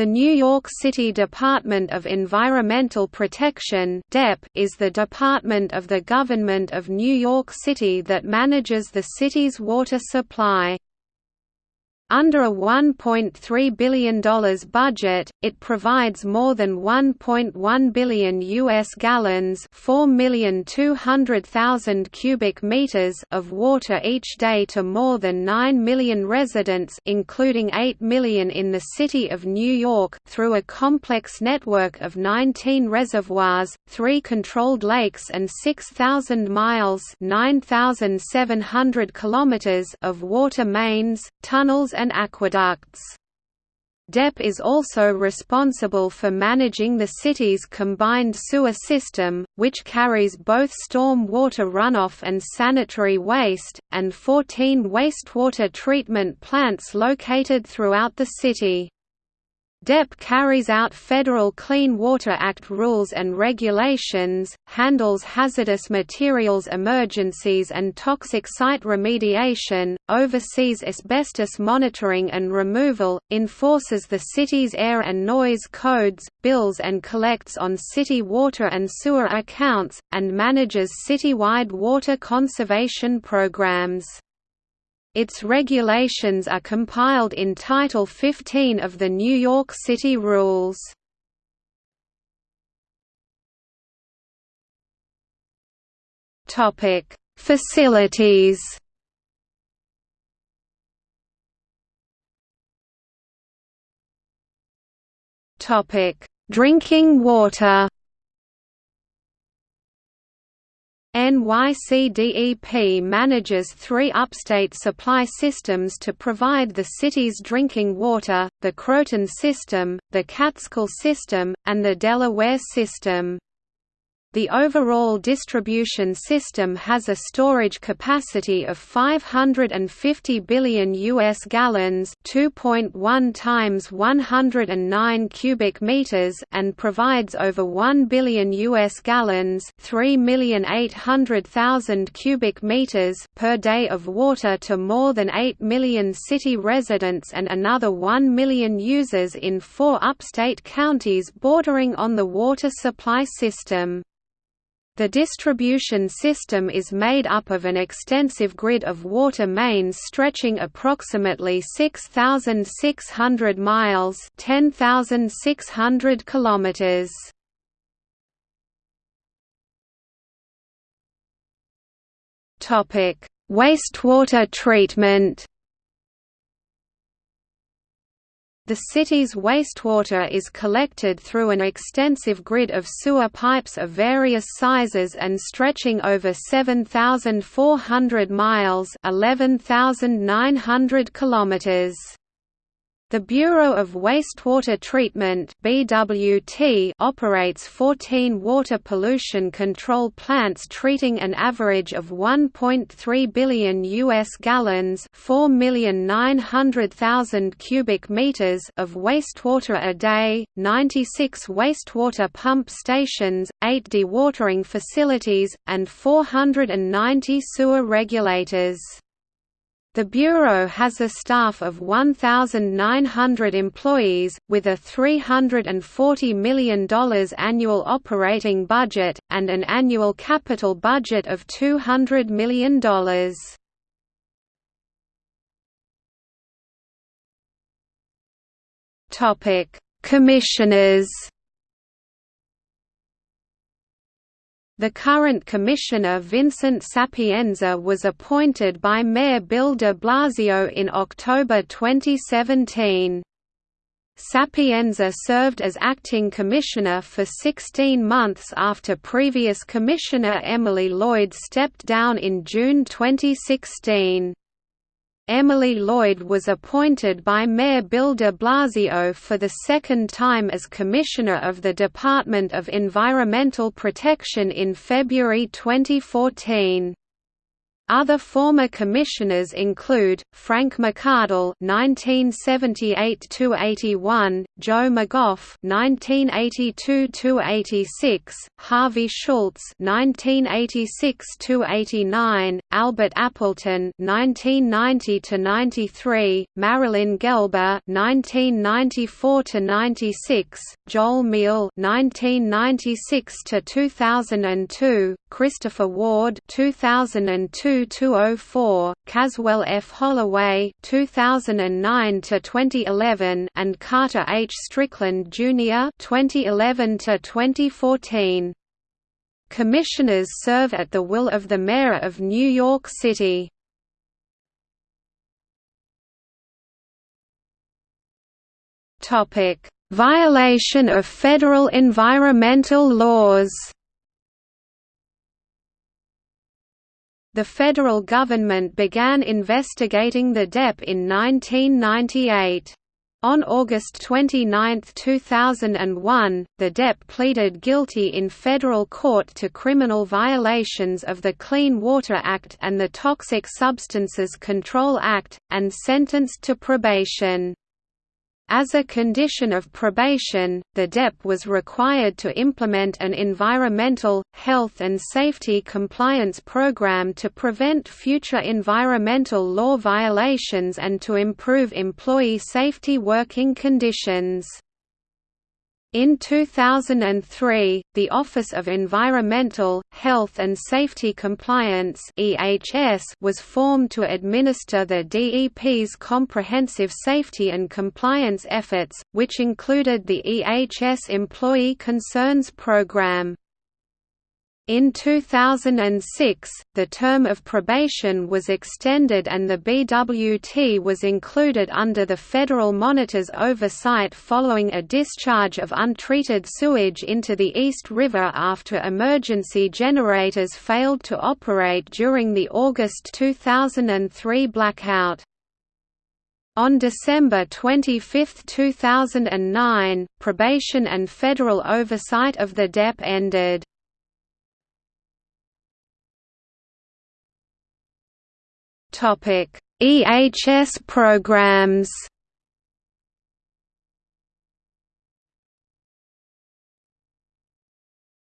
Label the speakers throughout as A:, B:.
A: The New York City Department of Environmental Protection is the department of the government of New York City that manages the city's water supply. Under a $1.3 billion budget, it provides more than 1.1 billion U.S. gallons 4,200,000 cubic meters of water each day to more than 9 million residents including 8 million in the city of New York, through a complex network of 19 reservoirs, three controlled lakes and 6,000 miles 9,700 kilometers of water mains, tunnels and aqueducts. DEP is also responsible for managing the city's combined sewer system, which carries both storm water runoff and sanitary waste, and 14 wastewater treatment plants located throughout the city. DEP carries out federal Clean Water Act rules and regulations, handles hazardous materials emergencies and toxic site remediation, oversees asbestos monitoring and removal, enforces the city's air and noise codes, bills and collects on city water and sewer accounts, and manages citywide water conservation programs. Its regulations are compiled in Title 15 of the New York City Rules. Topic: Facilities. Topic: Drinking water. NYCDEP manages three upstate supply systems to provide the city's drinking water, the Croton System, the Catskill System, and the Delaware System. The overall distribution system has a storage capacity of 550 billion US gallons, 2.1 times 109 cubic meters, and provides over 1 billion US gallons, 3,800,000 cubic meters per day of water to more than 8 million city residents and another 1 million users in four upstate counties bordering on the water supply system. The distribution system is made up of an extensive grid of water mains stretching approximately 6,600 miles 10,600 kilometers. Wastewater treatment The city's wastewater is collected through an extensive grid of sewer pipes of various sizes and stretching over 7,400 miles 11,900 kilometers. The Bureau of Wastewater Treatment (BWT) operates 14 water pollution control plants treating an average of 1.3 billion US gallons, 4,900,000 cubic meters of wastewater a day, 96 wastewater pump stations, 8 dewatering facilities, and 490 sewer regulators. The Bureau has a staff of 1,900 employees, with a $340 million annual operating budget, and an annual capital budget of $200 million. Commissioners The current commissioner Vincent Sapienza was appointed by Mayor Bill de Blasio in October 2017. Sapienza served as acting commissioner for 16 months after previous commissioner Emily Lloyd stepped down in June 2016. Emily Lloyd was appointed by Mayor Bill de Blasio for the second time as Commissioner of the Department of Environmental Protection in February 2014. Other former commissioners include Frank McArdle (1978–81), Joe McGough (1982–86), Harvey Schultz (1986–89), Albert Appleton (1990–93), Marilyn Gelber (1994–96), Joel Miele (1996–2002), Christopher Ward (2002 204, Caswell F. Holloway 2009 to 2011 and Carter H. Strickland Jr. 2011 to 2014. Commissioners serve at the will of the Mayor of New York City. Topic: Violation of federal environmental laws. The federal government began investigating the DEP in 1998. On August 29, 2001, the DEP pleaded guilty in federal court to criminal violations of the Clean Water Act and the Toxic Substances Control Act, and sentenced to probation. As a condition of probation, the DEP was required to implement an environmental, health and safety compliance program to prevent future environmental law violations and to improve employee safety working conditions. In 2003, the Office of Environmental, Health and Safety Compliance was formed to administer the DEP's comprehensive safety and compliance efforts, which included the EHS Employee Concerns Program. In 2006, the term of probation was extended and the BWT was included under the federal monitor's oversight following a discharge of untreated sewage into the East River after emergency generators failed to operate during the August 2003 blackout. On December 25, 2009, probation and federal oversight of the DEP ended. Topic: EHS programs.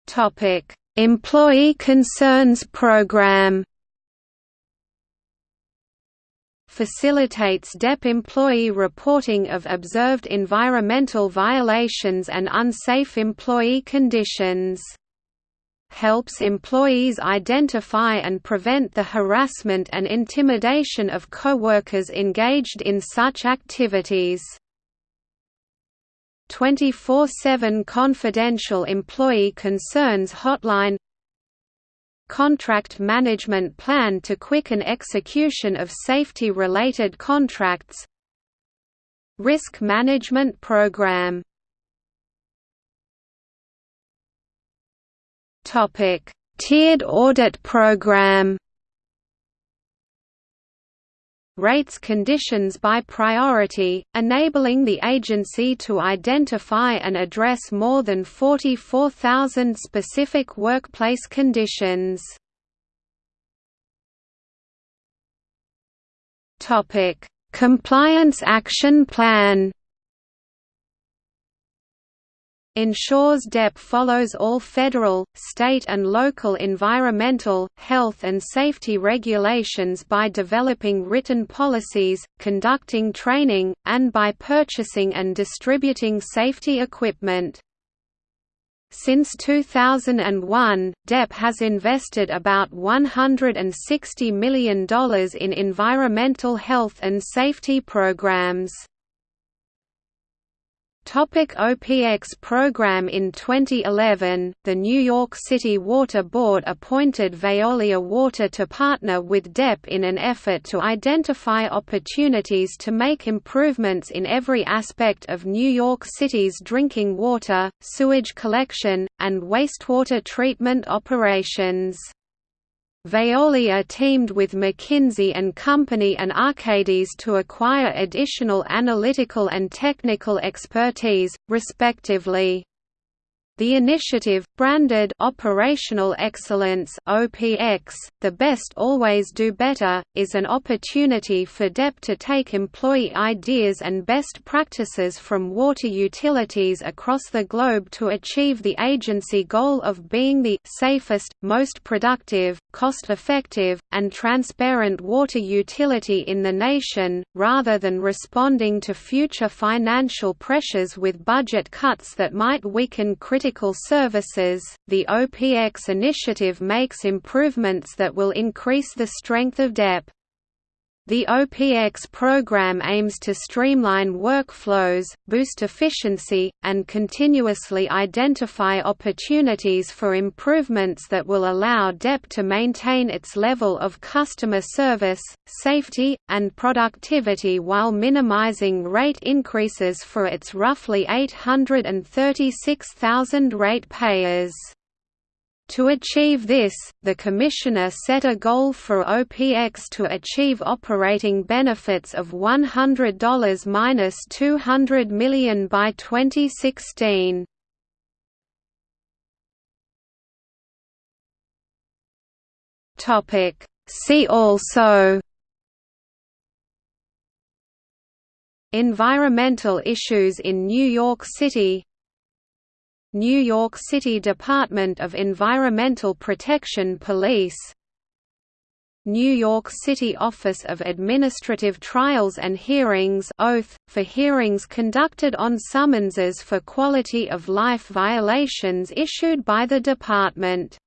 A: Topic: Employee Concerns Program. Facilitates DEP employee reporting of observed environmental violations and unsafe employee conditions helps employees identify and prevent the harassment and intimidation of coworkers engaged in such activities. 24-7 confidential employee concerns hotline Contract management plan to quicken execution of safety-related contracts Risk management program Topic: Tiered audit program. Rates conditions by priority, enabling the agency to identify and address more than 44,000 specific workplace conditions. Topic: Compliance Action Plan ensures DEP follows all federal, state and local environmental, health and safety regulations by developing written policies, conducting training, and by purchasing and distributing safety equipment. Since 2001, DEP has invested about $160 million in environmental health and safety programs. Topic OPX program In 2011, the New York City Water Board appointed Veolia Water to partner with DEP in an effort to identify opportunities to make improvements in every aspect of New York City's drinking water, sewage collection, and wastewater treatment operations. Veolia teamed with McKinsey & Company and Arcadis to acquire additional analytical and technical expertise, respectively. The initiative, branded Operational Excellence (OPX), the best always do better, is an opportunity for DEP to take employee ideas and best practices from water utilities across the globe to achieve the agency goal of being the safest, most productive, cost-effective, and transparent water utility in the nation, rather than responding to future financial pressures with budget cuts that might weaken critical services, the OPX initiative makes improvements that will increase the strength of DEP. The OPX program aims to streamline workflows, boost efficiency, and continuously identify opportunities for improvements that will allow DEP to maintain its level of customer service, safety, and productivity while minimizing rate increases for its roughly 836,000 ratepayers. To achieve this, the Commissioner set a goal for OPX to achieve operating benefits of $100–200 million by 2016. See also. Environmental issues in New York City New York City Department of Environmental Protection Police New York City Office of Administrative Trials and Hearings oath, for hearings conducted on summonses for quality of life violations issued by the department